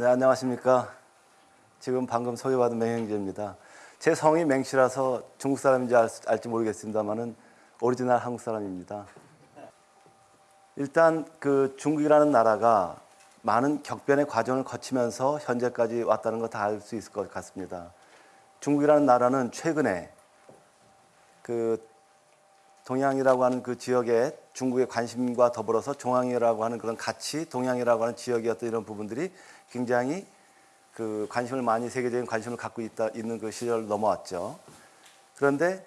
네, 안녕하십니까. 지금 방금 소개받은 맹행제입니다. 제 성이 맹씨라서 중국 사람인지 알, 알지 모르겠습니다만은 오리지널 한국 사람입니다. 일단 그 중국이라는 나라가 많은 격변의 과정을 거치면서 현재까지 왔다는 거 다 알 수 있을 것 같습니다. 중국이라는 나라는 최근에 그 동양이라고 하는 그 지역에 중국의 관심과 더불어서 종황이라고 하는 그런 가치, 동양이라고 하는 지역이었던 이런 부분들이 굉장히 그 관심을 많이 세계적인 관심을 갖고 있다 있는 그 시절을 넘어왔죠. 그런데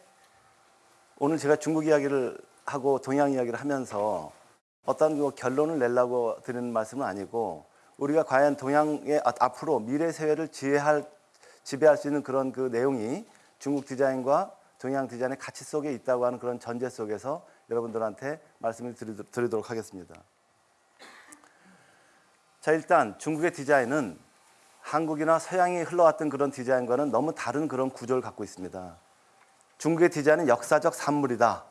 오늘 제가 중국 이야기를 하고 동양 이야기를 하면서 어떤 그 결론을 내려고 드리는 말씀은 아니고 우리가 과연 동양의 앞- 앞으로 미래 세계를 지배할 지배할 수 있는 그런 그 내용이 중국 디자인과 동양 디자인의 가치 속에 있다고 하는 그런 전제 속에서 여러분들한테 말씀을 드리도- 드리도록 하겠습니다. 자 일단 중국의 디자인은 한국이나 서양이 흘러왔던 그런 디자인과는 너무 다른 그런 구조를 갖고 있습니다. 중국의 디자인은 역사적 산물이다.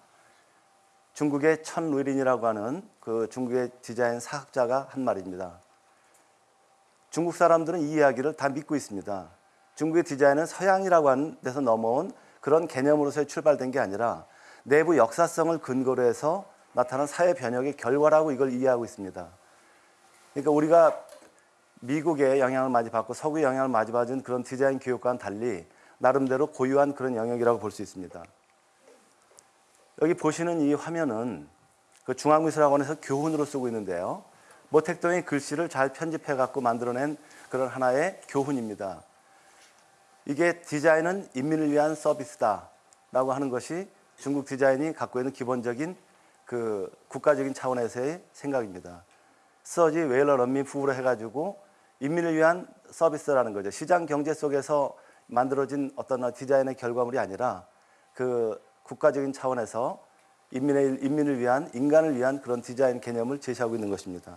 중국의 천 루린이라고 하는 그 중국의 디자인 사학자가 한 말입니다. 중국 사람들은 이 이야기를 다 믿고 있습니다. 중국의 디자인은 서양이라고 하는 데서 넘어온 그런 개념으로서 출발된 게 아니라 내부 역사성을 근거로 해서 나타난 사회 변혁의 결과라고 이걸 이해하고 있습니다. 그러니까 우리가 미국의 영향을 많이 받고 서구의 영향을 많이 받은 그런 디자인 교육과는 달리 나름대로 고유한 그런 영역이라고 볼 수 있습니다. 여기 보시는 이 화면은 그 중앙미술학원에서 교훈으로 쓰고 있는데요. 모택동의 글씨를 잘 편집해 갖고 만들어낸 그런 하나의 교훈입니다. 이게 디자인은 인민을 위한 서비스다 라고 하는 것이 중국 디자인이 갖고 있는 기본적인 그 국가적인 차원에서의 생각입니다. 서지 웨일러 런민 부부로 해가지고 인민을 위한 서비스라는 거죠. 시장 경제 속에서 만들어진 어떤 디자인의 결과물이 아니라 그 국가적인 차원에서 인민의, 인민을 위한 인간을 위한 그런 디자인 개념을 제시하고 있는 것입니다.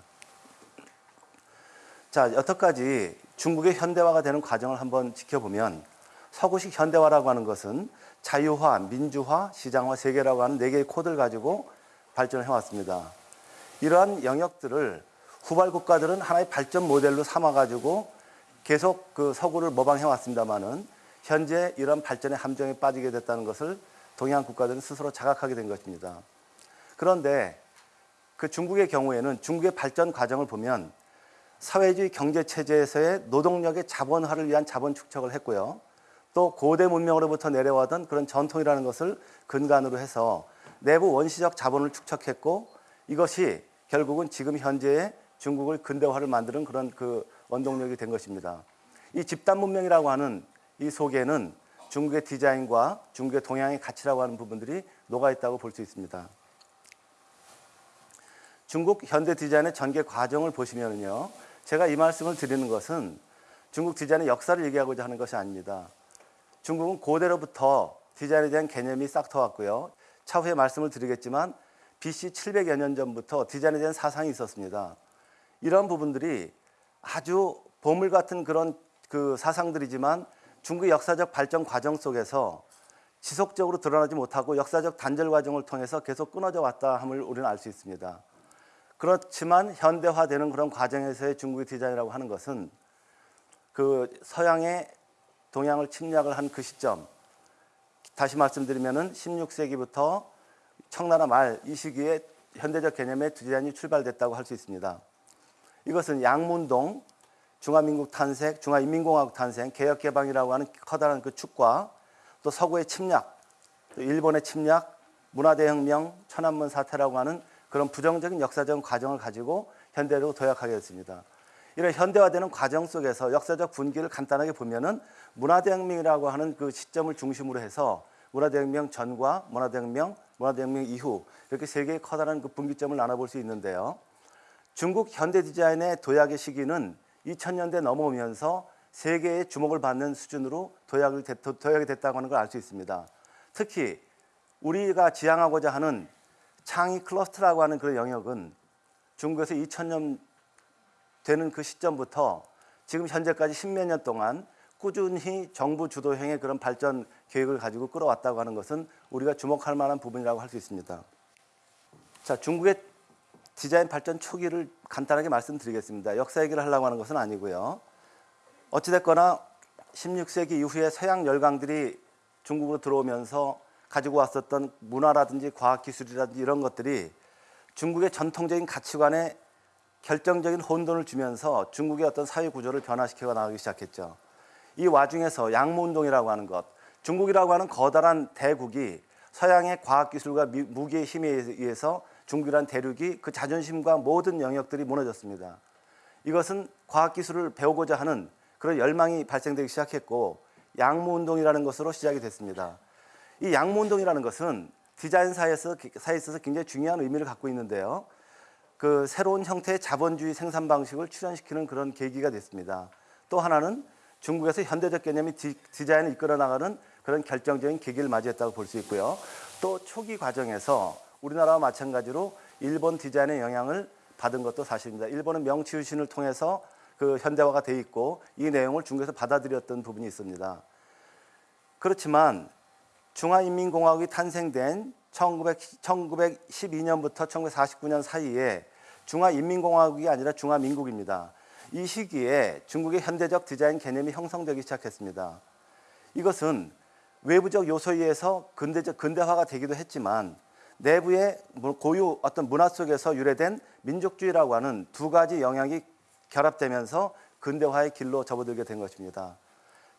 자, 여태까지 중국의 현대화가 되는 과정을 한번 지켜보면 서구식 현대화라고 하는 것은 자유화, 민주화, 시장화, 세계라고 하는 네 개의 코드를 가지고 발전을 해왔습니다. 이러한 영역들을 후발 국가들은 하나의 발전 모델로 삼아가지고 계속 그 서구를 모방해 왔습니다만은 현재 이런 발전의 함정에 빠지게 됐다는 것을 동양 국가들은 스스로 자각하게 된 것입니다. 그런데 그 중국의 경우에는 중국의 발전 과정을 보면 사회주의 경제 체제에서의 노동력의 자본화를 위한 자본 축적을 했고요. 또 고대 문명으로부터 내려와던 그런 전통이라는 것을 근간으로 해서 내부 원시적 자본을 축적했고 이것이 결국은 지금 현재의 중국을 근대화를 만드는 그런 그 원동력이 된 것입니다. 이 집단 문명이라고 하는 이 속에는 중국의 디자인과 중국의 동양의 가치라고 하는 부분들이 녹아 있다고 볼 수 있습니다. 중국 현대 디자인의 전개 과정을 보시면요. 제가 이 말씀을 드리는 것은 중국 디자인의 역사를 얘기하고자 하는 것이 아닙니다. 중국은 고대로부터 디자인에 대한 개념이 싹 터왔고요. 차후에 말씀을 드리겠지만 BC 700여 년 전부터 디자인에 대한 사상이 있었습니다. 이런 부분들이 아주 보물 같은 그런 그 사상들이지만 중국의 역사적 발전 과정 속에서 지속적으로 드러나지 못하고 역사적 단절 과정을 통해서 계속 끊어져 왔다 함을 우리는 알 수 있습니다. 그렇지만 현대화되는 그런 과정에서의 중국의 디자인이라고 하는 것은 그 서양의 동양을 침략을 한 그 시점 다시 말씀드리면은 16세기부터 청나라 말 이 시기에 현대적 개념의 디자인이 출발됐다고 할 수 있습니다. 이것은 양문동, 중화민국 탄생, 중화인민공화국 탄생, 개혁개방이라고 하는 커다란 그 축과 또 서구의 침략, 또 일본의 침략, 문화대혁명, 천안문 사태라고 하는 그런 부정적인 역사적 과정을 가지고 현대로 도약하게 됐습니다. 이런 현대화되는 과정 속에서 역사적 분기를 간단하게 보면은 문화대혁명이라고 하는 그 시점을 중심으로 해서 문화대혁명 전과 문화대혁명, 문화대혁명 이후 이렇게 세 개의 커다란 그 분기점을 나눠볼 수 있는데요. 중국 현대 디자인의 도약의 시기는 2000년대 넘어오면서 세계의 주목을 받는 수준으로 도약을 됐, 도약이 됐다고 하는 걸 알 수 있습니다. 특히 우리가 지향하고자 하는 창의 클러스터라고 하는 그런 영역은 중국에서 2000년 되는 그 시점부터 지금 현재까지 십몇 년 동안 꾸준히 정부 주도형의 그런 발전 계획을 가지고 끌어왔다고 하는 것은 우리가 주목할 만한 부분이라고 할 수 있습니다. 자, 중국의 디자인 발전 초기를 간단하게 말씀드리겠습니다. 역사 얘기를 하려고 하는 것은 아니고요. 어찌됐거나 16세기 이후에 서양 열강들이 중국으로 들어오면서 가지고 왔었던 문화라든지 과학기술이라든지 이런 것들이 중국의 전통적인 가치관에 결정적인 혼돈을 주면서 중국의 어떤 사회 구조를 변화시켜 나가기 시작했죠. 이 와중에서 양무운동이라고 하는 것, 중국이라고 하는 거다란 대국이 서양의 과학기술과 미- 무기의 힘에 의해서 중국이란 대륙이 그 자존심과 모든 영역들이 무너졌습니다. 이것은 과학기술을 배우고자 하는 그런 열망이 발생되기 시작했고 양무운동이라는 것으로 시작이 됐습니다. 이 양무운동이라는 것은 디자인사에서 사에 있어서 굉장히 중요한 의미를 갖고 있는데요. 그 새로운 형태의 자본주의 생산 방식을 출현시키는 그런 계기가 됐습니다. 또 하나는 중국에서 현대적 개념이 디, 디자인을 이끌어 나가는 그런 결정적인 계기를 맞이했다고 볼 수 있고요. 또 초기 과정에서 우리나라와 마찬가지로 일본 디자인의 영향을 받은 것도 사실입니다. 일본은 명치유신을 통해서 그 현대화가 돼 있고 이 내용을 중국에서 받아들였던 부분이 있습니다. 그렇지만 중화인민공화국이 탄생된 1900, 1912년부터 1949년 사이에 중화인민공화국이 아니라 중화민국입니다. 이 시기에 중국의 현대적 디자인 개념이 형성되기 시작했습니다. 이것은 외부적 요소에 의해서 근대적 근대화가 되기도 했지만 내부의 고유 어떤 문화 속에서 유래된 민족주의라고 하는 두 가지 영향이 결합되면서 근대화의 길로 접어들게 된 것입니다.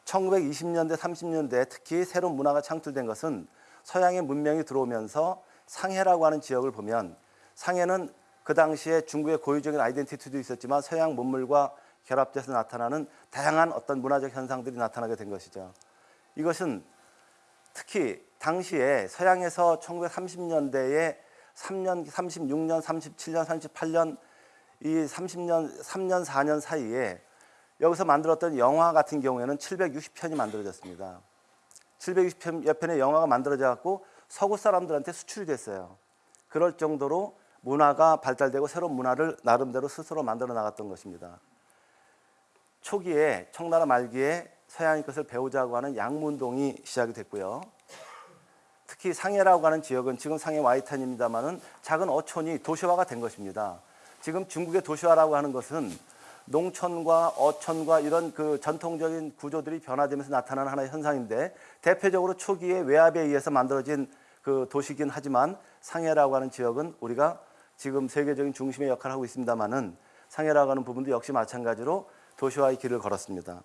1920년대, 30년대 특히 새로운 문화가 창출된 것은 서양의 문명이 들어오면서 상해라고 하는 지역을 보면 상해는 그 당시에 중국의 고유적인 아이덴티티도 있었지만 서양 문물과 결합돼서 나타나는 다양한 어떤 문화적 현상들이 나타나게 된 것이죠. 이것은 특히 당시에 서양에서 1930년대에 3년, 36년, 37년, 38년 이 30년, 3년, 4년 사이에 여기서 만들었던 영화 같은 경우에는 760편이 만들어졌습니다. 760여 편의 영화가 만들어져 갖고 서구 사람들한테 수출이 됐어요. 그럴 정도로 문화가 발달되고 새로운 문화를 나름대로 스스로 만들어 나갔던 것입니다. 초기에 청나라 말기에 서양의 것을 배우자고 하는 양문동이 시작이 됐고요. 특히 상해라고 하는 지역은 지금 상해 와이탄입니다만은 작은 어촌이 도시화가 된 것입니다. 지금 중국의 도시화라고 하는 것은 농촌과 어촌과 이런 그 전통적인 구조들이 변화되면서 나타나는 하나의 현상인데 대표적으로 초기에 외압에 의해서 만들어진 그 도시긴 하지만 상해라고 하는 지역은 우리가 지금 세계적인 중심의 역할을 하고 있습니다만은 상해라고 하는 부분도 역시 마찬가지로 도시화의 길을 걸었습니다.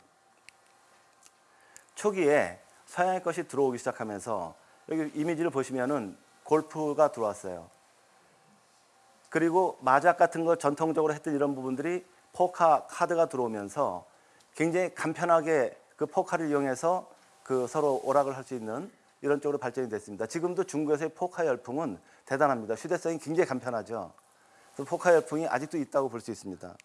초기에 서양의 것이 들어오기 시작하면서 여기 이미지를 보시면은 골프가 들어왔어요. 그리고 마작 같은 거 전통적으로 했던 이런 부분들이 포카 카드가 들어오면서 굉장히 간편하게 그 포카를 이용해서 그 서로 오락을 할 수 있는 이런 쪽으로 발전이 됐습니다. 지금도 중국에서의 포카 열풍은 대단합니다. 휴대성이 굉장히 간편하죠. 그래서 포카 열풍이 아직도 있다고 볼 수 있습니다.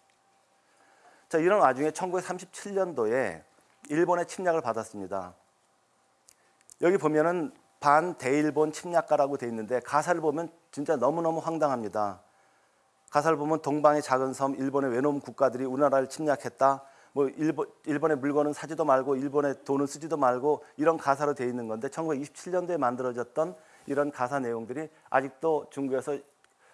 자, 이런 와중에 1937년도에 일본의 침략을 받았습니다. 여기 보면은 반대일본 침략가라고 돼 있는데 가사를 보면 진짜 너무너무 황당합니다. 가사를 보면 동방의 작은 섬, 일본의 왜놈 국가들이 우리나라를 침략했다. 뭐 일본, 일본의 물건은 사지도 말고 일본의 돈은 쓰지도 말고 이런 가사로 돼 있는 건데 1927년도에 만들어졌던 이런 가사 내용들이 아직도 중국에서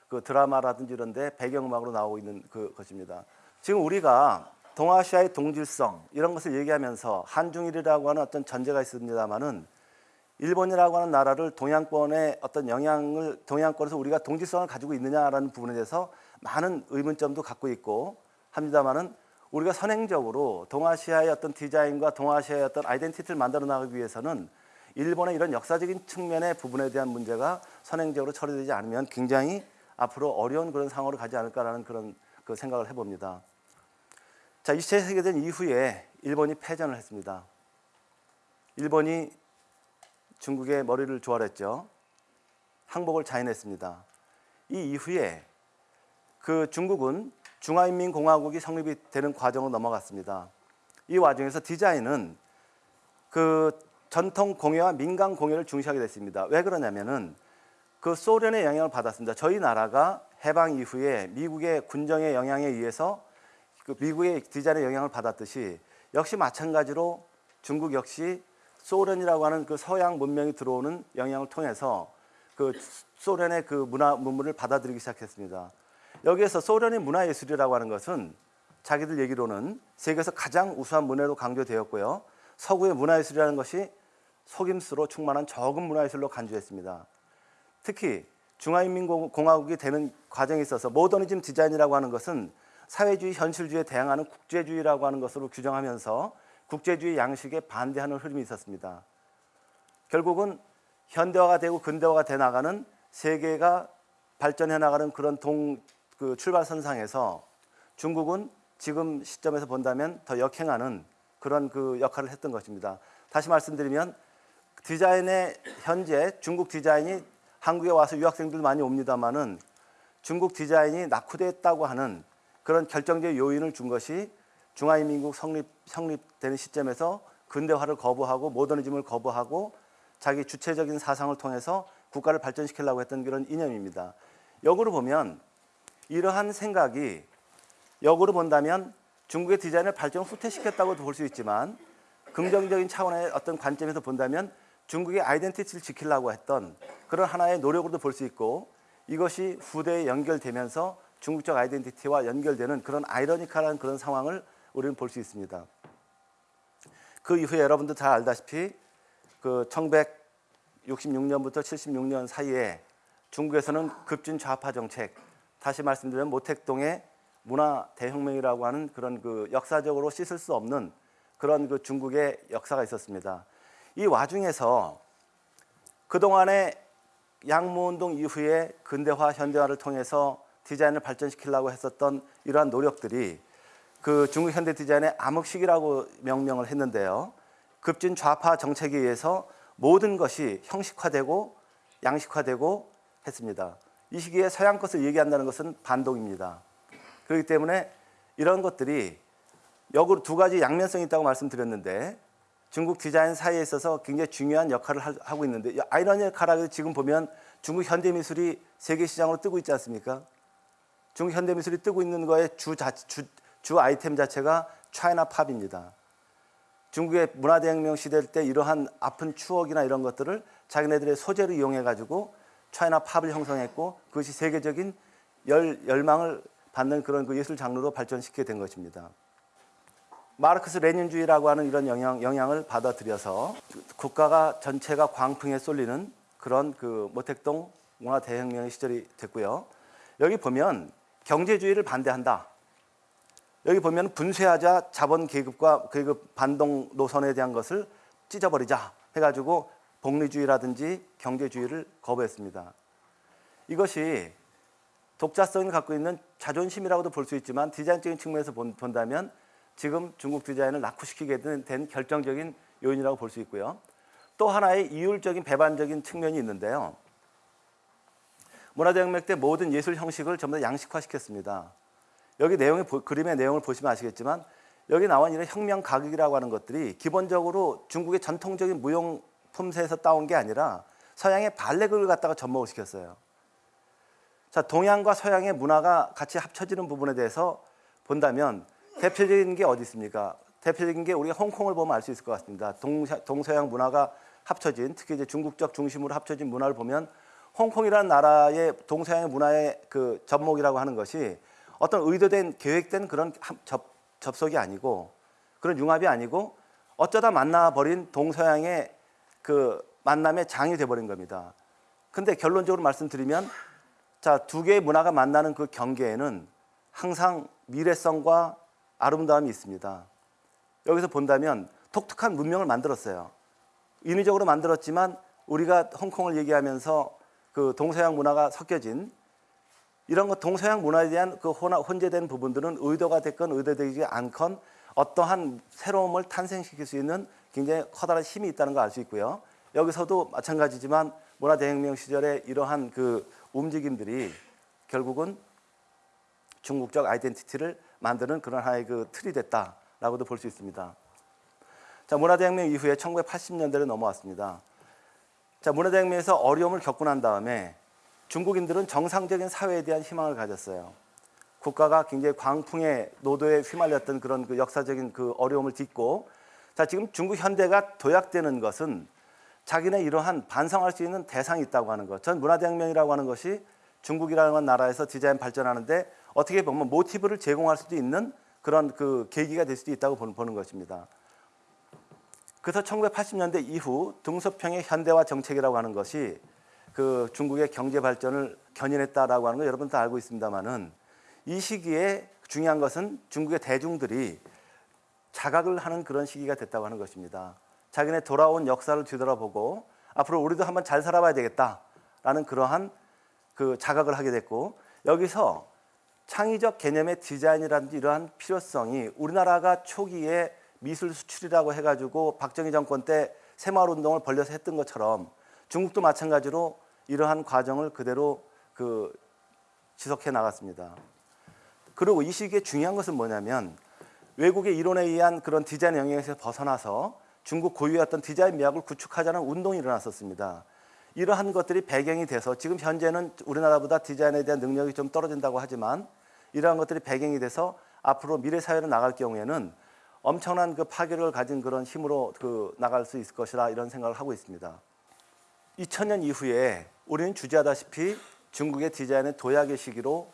그 드라마라든지 이런 데 배경음악으로 나오고 있는 그 것입니다. 지금 우리가 동아시아의 동질성 이런 것을 얘기하면서 한중일이라고 하는 어떤 전제가 있습니다만은 일본이라고 하는 나라를 동양권의 어떤 영향을 동양권에서 우리가 동질성을 가지고 있느냐라는 부분에 대해서 많은 의문점도 갖고 있고 합니다만은 우리가 선행적으로 동아시아의 어떤 디자인과 동아시아의 어떤 아이덴티티를 만들어 나가기 위해서는 일본의 이런 역사적인 측면의 부분에 대한 문제가 선행적으로 처리되지 않으면 굉장히 앞으로 어려운 그런 상황으로 가지 않을까라는 그런 그 생각을 해봅니다. 자, 2차 세계대전 이후에 일본이 패전을 했습니다. 일본이 중국의 머리를 조아렸죠. 항복을 자인했습니다. 이 이후에 그 중국은 중화인민공화국이 성립이 되는 과정으로 넘어갔습니다. 이 와중에서 디자인은 그 전통 공예와 민간 공예를 중시하게 됐습니다. 왜 그러냐면은 그 소련의 영향을 받았습니다. 저희 나라가 해방 이후에 미국의 군정의 영향에 의해서 그 미국의 디자인의 영향을 받았듯이 역시 마찬가지로 중국 역시 소련이라고 하는 그 서양 문명이 들어오는 영향을 통해서 그 소련의 그 문화 문물을 받아들이기 시작했습니다. 여기에서 소련의 문화예술이라고 하는 것은 자기들 얘기로는 세계에서 가장 우수한 문화로 강조되었고요. 서구의 문화예술이라는 것이 속임수로 충만한 적은 문화예술로 간주했습니다. 특히 중화인민공화국이 되는 과정에 있어서 모더니즘 디자인이라고 하는 것은 사회주의 현실주의에 대항하는 국제주의라고 하는 것으로 규정하면서 국제주의 양식에 반대하는 흐름이 있었습니다. 결국은 현대화가 되고 근대화가 돼 나가는 세계가 발전해 나가는 그런 동 그 출발선상에서 중국은 지금 시점에서 본다면 더 역행하는 그런 그 역할을 했던 것입니다. 다시 말씀드리면 디자인의 현재 중국 디자인이 한국에 와서 유학생들 많이 옵니다만은 중국 디자인이 낙후됐다고 하는 그런 결정적 요인을 준 것이 중화인민국 성립 성립되는 시점에서 근대화를 거부하고 모더니즘을 거부하고 자기 주체적인 사상을 통해서 국가를 발전시키려고 했던 그런 이념입니다. 역으로 보면 이러한 생각이 역으로 본다면 중국의 디자인을 발전 후퇴시켰다고도 볼 수 있지만 긍정적인 차원의 어떤 관점에서 본다면 중국의 아이덴티티를 지키려고 했던 그런 하나의 노력으로도 볼 수 있고 이것이 후대에 연결되면서 중국적 아이덴티티와 연결되는 그런 아이러니컬한 그런 상황을 우리는 볼 수 있습니다. 그 이후에 여러분도 잘 알다시피 그 1966년부터 76년 사이에 중국에서는 급진 좌파 정책, 다시 말씀드리면 모택동의 문화 대혁명이라고 하는 그런 그 역사적으로 씻을 수 없는 그런 그 중국의 역사가 있었습니다. 이 와중에서 그동안의 양무운동 이후에 근대화, 현대화를 통해서 디자인을 발전시키려고 했었던 이러한 노력들이 그 중국 현대 디자인의 암흑식이라고 명명을 했는데요. 급진 좌파 정책에 의해서 모든 것이 형식화되고 양식화되고 했습니다. 이 시기에 서양 것을 얘기한다는 것은 반동입니다. 그렇기 때문에 이런 것들이 역으로 두 가지 양면성이 있다고 말씀드렸는데 중국 디자인 사이에 있어서 굉장히 중요한 역할을 하고 있는데 아이러니컬하게 지금 보면 중국 현대 미술이 세계 시장으로 뜨고 있지 않습니까? 중국 현대 미술이 뜨고 있는 거의 주, 자, 주, 주 아이템 자체가 차이나 팝입니다. 중국의 문화대혁명 시대 때 이러한 아픈 추억이나 이런 것들을 자기네들의 소재로 이용해 가지고 차이나 팝을 형성했고 그것이 세계적인 열, 열망을 받는 그런 그 예술 장르로 발전시키게 된 것입니다. 마르크스 레닌주의라고 하는 이런 영향, 영향을 받아들여서 국가가 전체가 광풍에 쏠리는 그런 그 모택동 문화 대혁명의 시절이 됐고요. 여기 보면 경제주의를 반대한다. 여기 보면 분쇄하자 자본 계급과 계급 반동 노선에 대한 것을 찢어버리자 해가지고 복리주의라든지 경제주의를 거부했습니다. 이것이 독자성을 갖고 있는 자존심이라고도 볼 수 있지만 디자인적인 측면에서 본 다면 지금 중국 디자인을 낙후시키게 된 결정적인 요인이라고 볼 수 있고요. 또 하나의 이율적인 배반적인 측면이 있는데요. 문화대혁명 때 모든 예술 형식을 전부 다 양식화시켰습니다. 여기 내용의 그림의 내용을 보시면 아시겠지만 여기 나와 있는 혁명 가극이라고 하는 것들이 기본적으로 중국의 전통적인 무용 품새에서 따온 게 아니라 서양의 발레극을 갖다가 접목을 시켰어요. 자, 동양과 서양의 문화가 같이 합쳐지는 부분에 대해서 본다면 대표적인 게 어디 있습니까? 대표적인 게 우리가 홍콩을 보면 알 수 있을 것 같습니다. 동서, 동서양 문화가 합쳐진 특히 이제 중국적 중심으로 합쳐진 문화를 보면 홍콩이라는 나라의 동서양 문화의 그 접목이라고 하는 것이 어떤 의도된 계획된 그런 접, 접속이 아니고 그런 융합이 아니고 어쩌다 만나버린 동서양의 그 만남의 장이 돼버린 겁니다. 근데 결론적으로 말씀드리면 자, 두 개의 문화가 만나는 그 경계에는 항상 미래성과 아름다움이 있습니다. 여기서 본다면 독특한 문명을 만들었어요. 인위적으로 만들었지만 우리가 홍콩을 얘기하면서 그 동서양 문화가 섞여진 이런 것 동서양 문화에 대한 그 혼재된 부분들은 의도가 됐건 의도되지 않건 어떠한 새로움을 탄생시킬 수 있는 굉장히 커다란 힘이 있다는 걸 알 수 있고요. 여기서도 마찬가지지만 문화대혁명 시절에 이러한 그 움직임들이 결국은 중국적 아이덴티티를 만드는 그런 하나의 그 틀이 됐다라고도 볼 수 있습니다. 자, 문화대혁명 이후에 1980년대로 넘어왔습니다. 자, 문화대혁명에서 어려움을 겪고 난 다음에 중국인들은 정상적인 사회에 대한 희망을 가졌어요. 국가가 굉장히 광풍의 노도에 휘말렸던 그런 그 역사적인 그 어려움을 딛고 자, 지금 중국 현대가 도약되는 것은 자기네 이러한 반성할 수 있는 대상이 있다고 하는 것. 전 문화대혁명이라고 하는 것이 중국이라는 나라에서 디자인 발전하는데 어떻게 보면 모티브를 제공할 수도 있는 그런 그 계기가 될 수도 있다고 보는, 것입니다. 그래서 1980년대 이후 등소평의 현대화 정책이라고 하는 것이 그 중국의 경제 발전을 견인했다라고 하는 거 여러분 다 알고 있습니다만은 이 시기에 중요한 것은 중국의 대중들이 자각을 하는 그런 시기가 됐다고 하는 것입니다. 자기네 돌아온 역사를 뒤돌아보고 앞으로 우리도 한번 잘 살아봐야 되겠다라는 그러한 그 자각을 하게 됐고 여기서 창의적 개념의 디자인이라든지 이러한 필요성이 우리나라가 초기에 미술 수출이라고 해가지고 박정희 정권 때 새마을 운동을 벌려서 했던 것처럼 중국도 마찬가지로 이러한 과정을 그대로 그 지속해 나갔습니다. 그리고 이 시기에 중요한 것은 뭐냐면 외국의 이론에 의한 그런 디자인 영역에서 벗어나서 중국 고유의 어떤 디자인 미학을 구축하자는 운동이 일어났었습니다. 이러한 것들이 배경이 돼서 지금 현재는 우리나라보다 디자인에 대한 능력이 좀 떨어진다고 하지만 이러한 것들이 배경이 돼서 앞으로 미래 사회로 나갈 경우에는 엄청난 그 파괴력을 가진 그런 힘으로 그 나갈 수 있을 것이라 이런 생각을 하고 있습니다. 2000년 이후에 우리는 주지하다시피 중국의 디자인의 도약의 시기로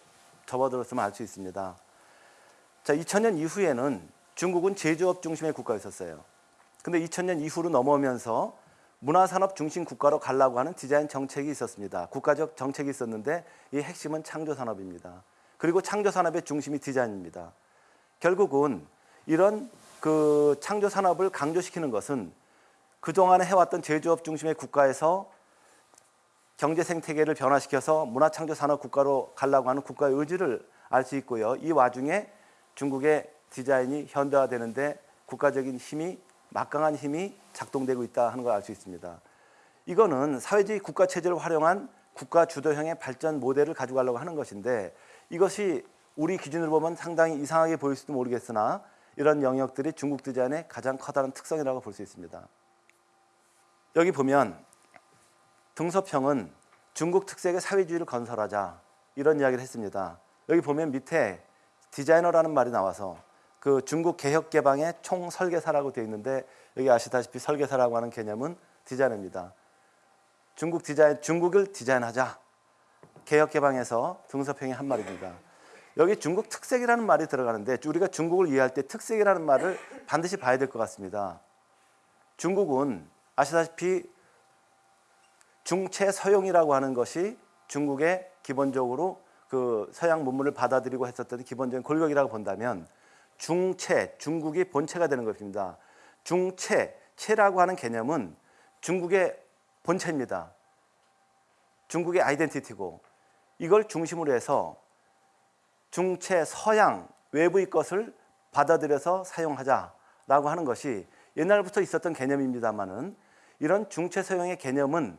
접어들었으면 알 수 있습니다. 자, 2000년 이후에는 중국은 제조업 중심의 국가였었어요. 근데 2000년 이후로 넘어오면서 문화산업 중심 국가로 가려고 하는 디자인 정책이 있었습니다. 국가적 정책이 있었는데 이 핵심은 창조산업입니다. 그리고 창조산업의 중심이 디자인입니다. 결국은 이런 그 창조산업을 강조시키는 것은 그동안에 해왔던 제조업 중심의 국가에서 경제 생태계를 변화시켜서 문화창조 산업 국가로 가려고 하는 국가의 의지를 알 수 있고요. 이 와중에 중국의 디자인이 현대화되는데 국가적인 힘이 막강한 힘이 작동되고 있다 하는 걸 알 수 있습니다. 이거는 사회주의 국가 체제를 활용한 국가 주도형의 발전 모델을 가지고 가려고 하는 것인데 이것이 우리 기준으로 보면 상당히 이상하게 보일 수도 모르겠으나 이런 영역들이 중국 디자인의 가장 커다란 특성이라고 볼 수 있습니다. 여기 보면 등소평은 중국 특색의 사회주의를 건설하자 이런 이야기를 했습니다. 여기 보면 밑에 디자이너라는 말이 나와서 그 중국 개혁 개방의 총 설계사라고 되어 있는데 여기 아시다시피 설계사라고 하는 개념은 디자이너입니다. 중국 디자인 중국을 디자인하자 개혁 개방에서 등소평이 한 말입니다. 여기 중국 특색이라는 말이 들어가는데 우리가 중국을 이해할 때 특색이라는 말을 반드시 봐야 될 것 같습니다. 중국은 아시다시피 중체 서용이라고 하는 것이 중국의 기본적으로 그 서양 문물을 받아들이고 했었던 기본적인 골격이라고 본다면 중체, 중국이 본체가 되는 것입니다. 중체, 체라고 하는 개념은 중국의 본체입니다. 중국의 아이덴티티고 이걸 중심으로 해서 중체, 서양, 외부의 것을 받아들여서 사용하자라고 하는 것이 옛날부터 있었던 개념입니다만은 이런 중체 서용의 개념은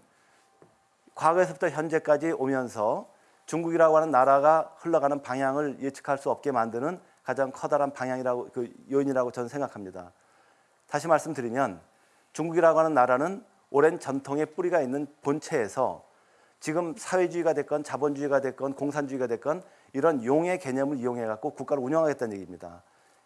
과거에서부터 현재까지 오면서 중국이라고 하는 나라가 흘러가는 방향을 예측할 수 없게 만드는 가장 커다란 방향이라고 그 요인이라고 저는 생각합니다. 다시 말씀드리면 중국이라고 하는 나라는 오랜 전통의 뿌리가 있는 본체에서 지금 사회주의가 됐건 자본주의가 됐건 공산주의가 됐건 이런 용의 개념을 이용해 갖고 국가를 운영하겠다는 얘기입니다.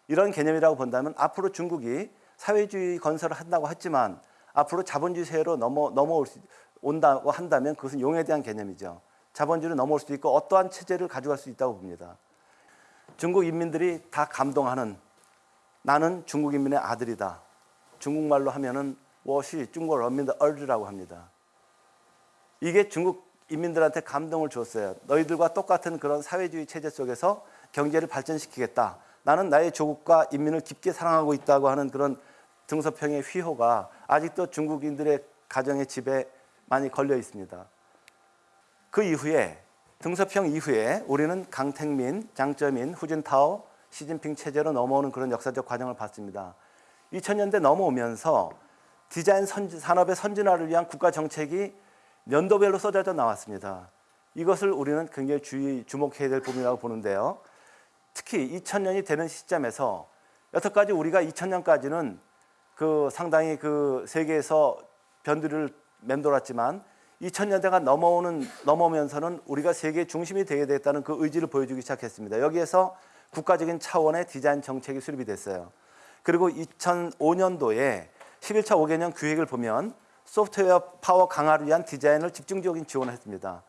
이런 개념이라고 본다면 앞으로 중국이 사회주의 건설을 한다고 했지만 앞으로 자본주의 사회로 넘어, 넘어올 수 온다고 한다면 그것은 용에 대한 개념이죠. 자본주의로 넘어올 수도 있고 어떠한 체제를 가져갈 수 있다고 봅니다. 중국 인민들이 다 감동하는 나는 중국 인민의 아들이다. 중국말로 하면은 워시 중국 어민들 얼드라고 합니다. 이게 중국 인민들한테 감동을 줬어요. 너희들과 똑같은 그런 사회주의 체제 속에서 경제를 발전시키겠다. 나는 나의 조국과 인민을 깊게 사랑하고 있다고 하는 그런 등소평의 휘호가 아직도 중국인들의 가정의 집에 많이 걸려 있습니다. 그 이후에 등서평 이후에 우리는 강택민, 장쩌민, 후진타오, 시진핑 체제로 넘어오는 그런 역사적 과정을 봤습니다. 2000년대 넘어오면서 디자인 선진, 산업의 선진화를 위한 국가 정책이 연도별로 쏟아져 나왔습니다. 이것을 우리는 굉장히 주의, 주목해야 될 부분이라고 보는데요. 특히 2000년이 되는 시점에서 여태까지 우리가 2000년까지는 그 상당히 그 세계에서 변두리를 맴돌았지만 2000년대가 넘어오는 넘어오면서는 우리가 세계 중심이 되게 됐다는 그 의지를 보여주기 시작했습니다. 여기에서 국가적인 차원의 디자인 정책이 수립이 됐어요. 그리고 2005년도에 11차 5개년 기획을 보면 소프트웨어 파워 강화를 위한 디자인을 집중적인 지원을 했습니다.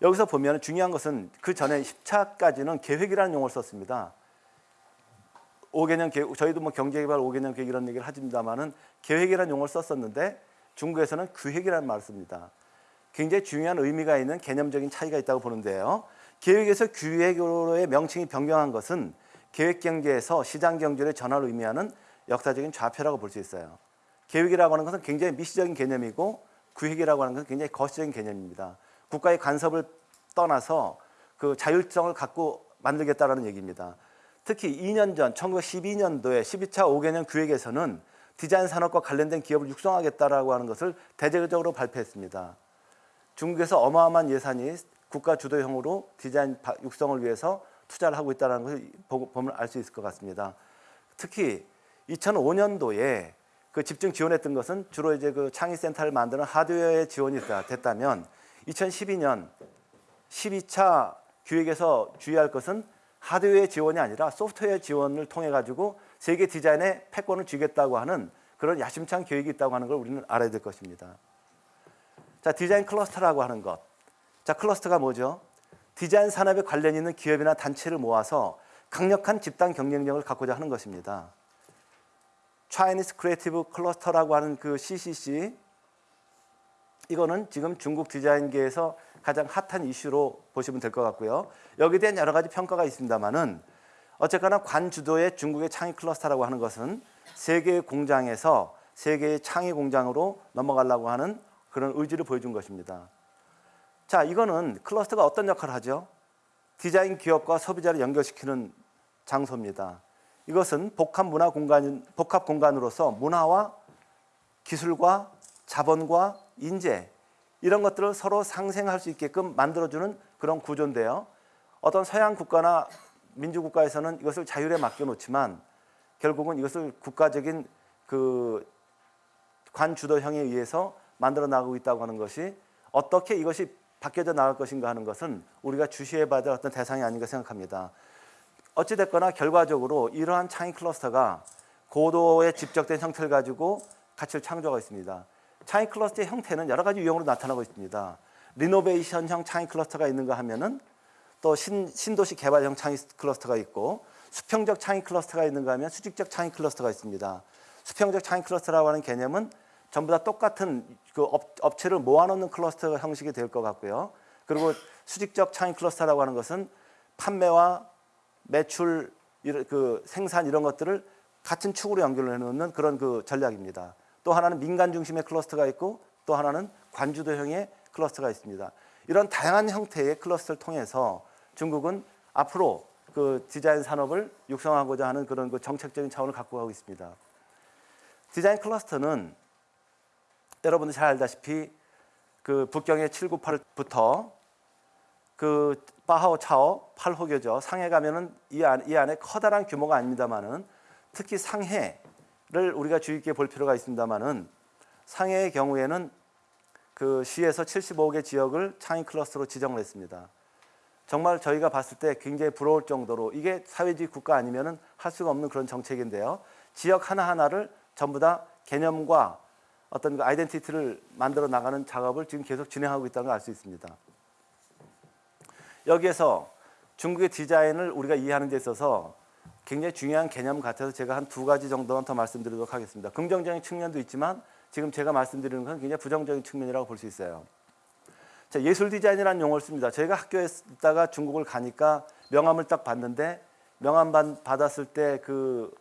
여기서 보면 중요한 것은 그 전에 10차까지는 계획이라는 용어를 썼습니다. 5개년 계획, 저희도 뭐 경제개발 5개년 계획 이런 얘기를 하집니다만은 계획이라는 용어를 썼었는데 중국에서는 규획이라는 말을 씁니다. 굉장히 중요한 의미가 있는 개념적인 차이가 있다고 보는데요. 계획에서 규획으로의 명칭이 변경한 것은 계획 경제에서 시장 경제의 전환을 의미하는 역사적인 좌표라고 볼 수 있어요. 계획이라고 하는 것은 굉장히 미시적인 개념이고 구획이라고 하는 것은 굉장히 거시적인 개념입니다. 국가의 간섭을 떠나서 그 자율성을 갖고 만들겠다라는 얘기입니다. 특히 2년 전 1912년도에 12차 5개년 구획에서는 디자인 산업과 관련된 기업을 육성하겠다라고 하는 것을 대대적으로 발표했습니다. 중국에서 어마어마한 예산이 국가 주도형으로 디자인 바- 육성을 위해서 투자를 하고 있다는 것을 보- 보면 알 수 있을 것 같습니다. 특히 2005년도에 그 집중 지원했던 것은 주로 이제 그 창의센터를 만드는 하드웨어의 지원이 됐다- 됐다면 2012년 12차 기획에서 주의할 것은 하드웨어 지원이 아니라 소프트웨어 지원을 통해 가지고 세계 디자인의 패권을 쥐겠다고 하는 그런 야심찬 계획이 있다고 하는 걸 우리는 알아야 될 것입니다. 자, 디자인 클러스터라고 하는 것. 자, 클러스터가 뭐죠? 디자인 산업에 관련 있는 기업이나 단체를 모아서 강력한 집단 경쟁력을 갖고자 하는 것입니다. Chinese Creative Cluster라고 하는 그 CCC 이거는 지금 중국 디자인계에서 가장 핫한 이슈로 보시면 될 것 같고요. 여기에 대한 여러 가지 평가가 있습니다만은 어쨌거나 관주도의 중국의 창의 클러스터라고 하는 것은 세계의 공장에서 세계의 창의 공장으로 넘어가려고 하는 그런 의지를 보여준 것입니다. 자, 이거는 클러스터가 어떤 역할을 하죠? 디자인 기업과 소비자를 연결시키는 장소입니다. 이것은 복합 문화 공간 복합 공간으로서 문화와 기술과 자본과 인재 이런 것들을 서로 상생할 수 있게끔 만들어주는 그런 구조인데요. 어떤 서양 국가나 민주국가에서는 이것을 자율에 맡겨놓지만 결국은 이것을 국가적인 그 관주도형에 의해서 만들어 나가고 있다고 하는 것이 어떻게 이것이 바뀌어져 나갈 것인가 하는 것은 우리가 주시해봐야 될 어떤 대상이 아닌가 생각합니다. 어찌됐거나 결과적으로 이러한 창의 클러스터가 고도의 집적된 형태를 가지고 가치를 창조하고 있습니다. 창의 클러스터의 형태는 여러 가지 유형으로 나타나고 있습니다. 리노베이션형 창의 클러스터가 있는가 하면은 또 신, 신도시 개발형 창의 클러스터가 있고 수평적 창의 클러스터가 있는가 하면 수직적 창의 클러스터가 있습니다. 수평적 창의 클러스터라고 하는 개념은 전부 다 똑같은 그 업, 업체를 모아놓는 클러스터 형식이 될 것 같고요. 그리고 수직적 창의 클러스터라고 하는 것은 판매와 매출, 그 생산 이런 것들을 같은 축으로 연결해 놓는 그런 그 전략입니다. 또 하나는 민간 중심의 클러스터가 있고 또 하나는 관주도형의 클러스터가 있습니다. 이런 다양한 형태의 클러스터를 통해서 중국은 앞으로 그 디자인 산업을 육성하고자 하는 그런 그 정책적인 차원을 갖고 가고 있습니다. 디자인 클러스터는 여러분들 잘 알다시피 그 북경의 798부터 그 바하오차오 8호교죠. 상해 가면은 이, 안, 이 안에 커다란 규모가 아닙니다만은 특히 상해 를 우리가 주의 깊게 볼 필요가 있습니다만은 상해의 경우에는 그 시에서 75개 지역을 창의 클러스터로 지정을 했습니다. 정말 저희가 봤을 때 굉장히 부러울 정도로 이게 사회주의 국가 아니면은 할 수가 없는 그런 정책인데요. 지역 하나하나를 전부 다 개념과 어떤 그 아이덴티티를 만들어 나가는 작업을 지금 계속 진행하고 있다는 걸 알 수 있습니다. 여기에서 중국의 디자인을 우리가 이해하는 데 있어서 굉장히 중요한 개념 같아서 제가 한 두 가지 정도만 더 말씀드리도록 하겠습니다. 긍정적인 측면도 있지만 지금 제가 말씀드리는 건 굉장히 부정적인 측면이라고 볼 수 있어요. 자, 예술 디자인이라는 용어를 씁니다. 저희가 학교에 있다가 중국을 가니까 명함을 딱 봤는데 명함 받- 받았을 때 그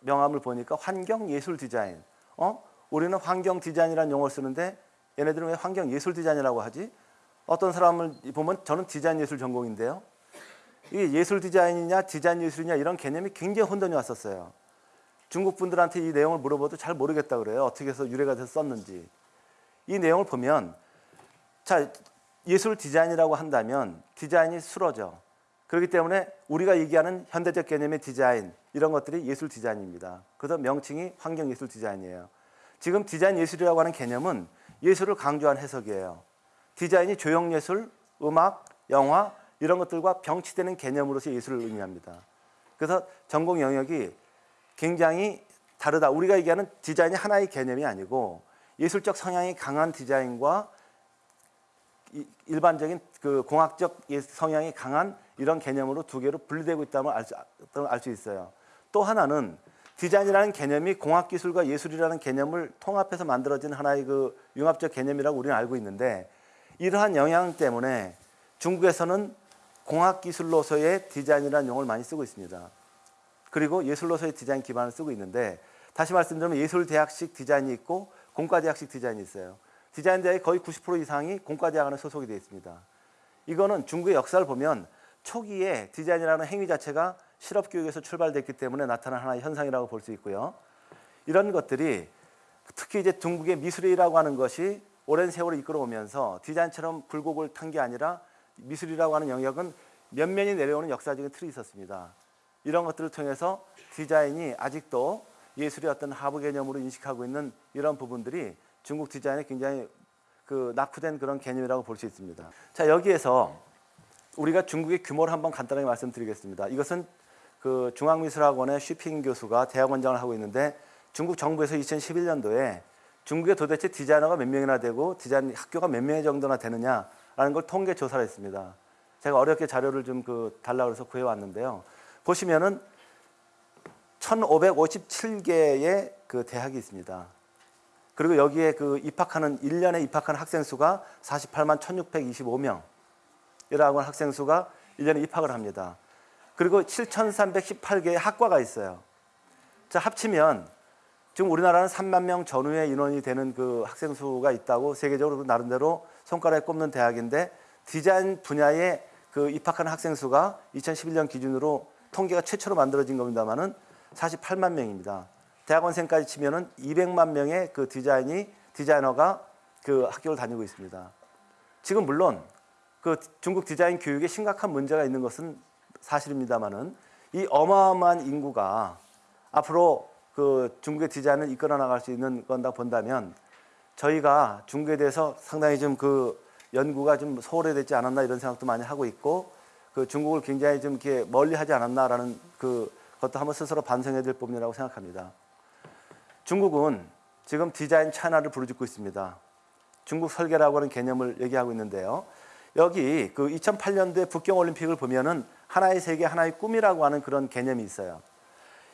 명함을 보니까 환경 예술 디자인. 어? 우리는 환경 디자인이라는 용어를 쓰는데 얘네들은 왜 환경 예술 디자인이라고 하지? 어떤 사람을 보면 저는 디자인 예술 전공인데요. 이게 예술 디자인이냐 디자인 예술이냐 이런 개념이 굉장히 혼돈이 왔었어요. 중국 분들한테 이 내용을 물어봐도 잘 모르겠다 그래요. 어떻게 해서 유래가 돼서 썼는지. 이 내용을 보면 자 예술 디자인이라고 한다면 디자인이 주로죠. 그렇기 때문에 우리가 얘기하는 현대적 개념의 디자인 이런 것들이 예술 디자인입니다. 그래서 명칭이 환경 예술 디자인이에요. 지금 디자인 예술이라고 하는 개념은 예술을 강조한 해석이에요. 디자인이 조형 예술, 음악, 영화 이런 것들과 병치되는 개념으로서 예술을 의미합니다. 그래서 전공 영역이 굉장히 다르다. 우리가 얘기하는 디자인이 하나의 개념이 아니고 예술적 성향이 강한 디자인과 이- 일반적인 그 공학적 예- 성향이 강한 이런 개념으로 두 개로 분리되고 있다면 알수 있어요. 또 하나는 디자인이라는 개념이 공학기술과 예술이라는 개념을 통합해서 만들어진 하나의 그 융합적 개념이라고 우리는 알고 있는데 이러한 영향 때문에 중국에서는 공학기술로서의 디자인이라는 용어를 많이 쓰고 있습니다. 그리고 예술로서의 디자인 기반을 쓰고 있는데 다시 말씀드리면 예술대학식 디자인이 있고 공과대학식 디자인이 있어요. 디자인 대학의 거의 90% 이상이 공과대학 안에 소속이 되어 있습니다. 이거는 중국의 역사를 보면 초기에 디자인이라는 행위 자체가 실업 교육에서 출발됐기 때문에 나타난 하나의 현상이라고 볼 수 있고요. 이런 것들이 특히 이제 중국의 미술이라고 하는 것이 오랜 세월을 이끌어오면서 디자인처럼 굴곡을 탄 게 아니라 미술이라고 하는 영역은 면면이 내려오는 역사적인 틀이 있었습니다. 이런 것들을 통해서 디자인이 아직도 예술의 어떤 하부 개념으로 인식하고 있는 이런 부분들이 중국 디자인의 굉장히 그 낙후된 그런 개념이라고 볼 수 있습니다. 자 여기에서 우리가 중국의 규모를 한번 간단하게 말씀드리겠습니다. 이것은 그 중앙미술학원의 쉬핑 교수가 대학원장을 하고 있는데 중국 정부에서 2011년도에 중국에 도대체 디자이너가 몇 명이나 되고 디자인 학교가 몇 명 정도나 되느냐 라는 걸 통계 조사를 했습니다. 제가 어렵게 자료를 좀 그 달라 그래서 구해 왔는데요. 보시면은 1,557개의 그 대학이 있습니다. 그리고 여기에 그 입학하는 1년에 입학하는 학생 수가 48만 1,625명. 이라고 하는 학생 수가 1년에 입학을 합니다. 그리고 7,318개의 학과가 있어요. 자, 합치면 지금 우리나라는 3만 명 전후의 인원이 되는 그 학생 수가 있다고 세계적으로 나름대로 손가락에 꼽는 대학인데 디자인 분야에 그 입학하는 학생 수가 2011년 기준으로 통계가 최초로 만들어진 겁니다만은 48만 명입니다. 대학원생까지 치면은 200만 명의 그 디자인이 디자이너가 그 학교를 다니고 있습니다. 지금 물론 그 중국 디자인 교육에 심각한 문제가 있는 것은 사실입니다만은 이 어마어마한 인구가 앞으로 그 중국의 디자인을 이끌어 나갈 수 있는 건다 본다면 저희가 중국에 대해서 상당히 좀 그 연구가 좀 소홀해졌지 않았나 이런 생각도 많이 하고 있고 그 중국을 굉장히 좀 이렇게 멀리 하지 않았나라는 그 것도 한번 스스로 반성해야 될 부분이라고 생각합니다. 중국은 지금 디자인 차이나를 부르짖고 있습니다. 중국 설계라고 하는 개념을 얘기하고 있는데요. 여기 그 2008년도에 북경 올림픽을 보면은 하나의 세계 하나의 꿈이라고 하는 그런 개념이 있어요.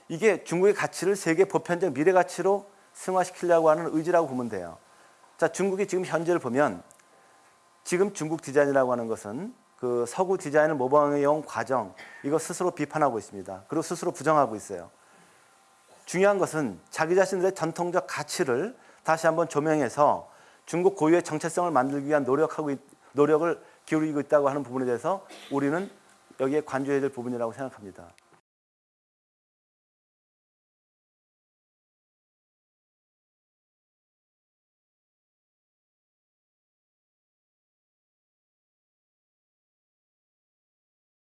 이게 중국의 가치를 세계 보편적 미래 가치로 승화시키려고 하는 의지라고 보면 돼요. 자, 중국이 지금 현재를 보면 지금 중국 디자인이라고 하는 것은 그 서구 디자인을 모방해온 과정 이거 스스로 비판하고 있습니다. 그리고 스스로 부정하고 있어요. 중요한 것은 자기 자신들의 전통적 가치를 다시 한번 조명해서 중국 고유의 정체성을 만들기 위한 노력하고 있, 노력을 기울이고 있다고 하는 부분에 대해서 우리는 여기에 관注해야 될 부분이라고 생각합니다.